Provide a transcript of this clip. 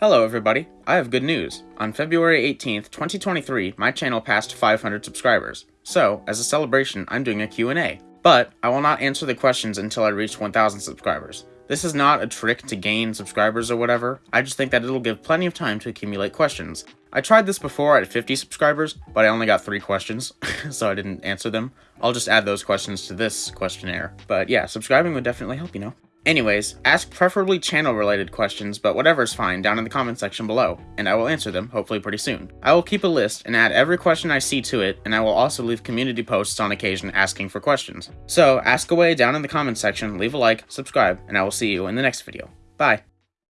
Hello everybody, I have good news. On February 18th, 2023, my channel passed 500 subscribers. So, as a celebration, I'm doing a Q&A. But, I will not answer the questions until I reach 1000 subscribers. This is not a trick to gain subscribers or whatever, I just think that it'll give plenty of time to accumulate questions. I tried this before at 50 subscribers, but I only got 3 questions, so I didn't answer them. I'll just add those questions to this questionnaire. But yeah, subscribing would definitely help, you know. Anyways, ask preferably channel related questions, but whatever's fine down in the comment section below, and I will answer them hopefully pretty soon. I will keep a list and add every question I see to it, and I will also leave community posts on occasion asking for questions. So ask away down in the comment section, leave a like, subscribe, and I will see you in the next video. Bye!